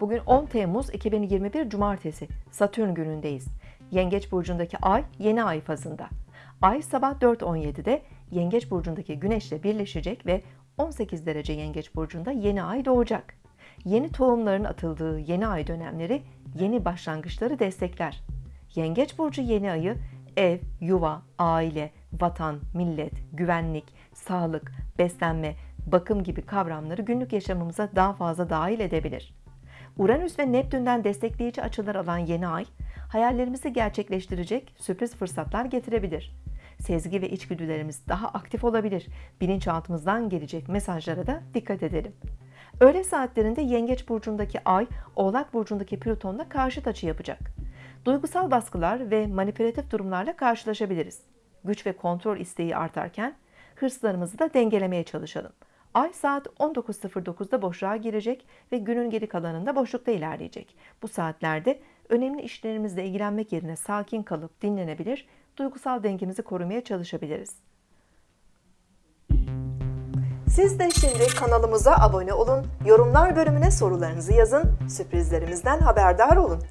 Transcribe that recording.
Bugün 10 Temmuz 2021 Cumartesi Satürn günündeyiz. Yengeç burcundaki ay yeni ay fazında. Ay sabah 4.17'de Yengeç burcundaki Güneşle birleşecek ve 18 derece Yengeç burcunda yeni ay doğacak. Yeni tohumların atıldığı yeni ay dönemleri yeni başlangıçları destekler. Yengeç burcu yeni ayı ev, yuva, aile, vatan, millet, güvenlik, sağlık, beslenme, bakım gibi kavramları günlük yaşamımıza daha fazla dahil edebilir. Uranüs ve Neptün'den destekleyici açılar alan yeni ay, hayallerimizi gerçekleştirecek sürpriz fırsatlar getirebilir. Sezgi ve içgüdülerimiz daha aktif olabilir. Bilinçaltımızdan gelecek mesajlara da dikkat edelim. Öğle saatlerinde Yengeç burcundaki Ay, Oğlak burcundaki Plüton'la karşıt açı yapacak. Duygusal baskılar ve manipülatif durumlarla karşılaşabiliriz. Güç ve kontrol isteği artarken hırslarımızı da dengelemeye çalışalım. Ay saat 19.09'da boşluğa girecek ve günün geri kalanında boşlukta ilerleyecek. Bu saatlerde önemli işlerimizle ilgilenmek yerine sakin kalıp dinlenebilir, duygusal dengemizi korumaya çalışabiliriz. Siz de şimdi kanalımıza abone olun, yorumlar bölümüne sorularınızı yazın, sürprizlerimizden haberdar olun.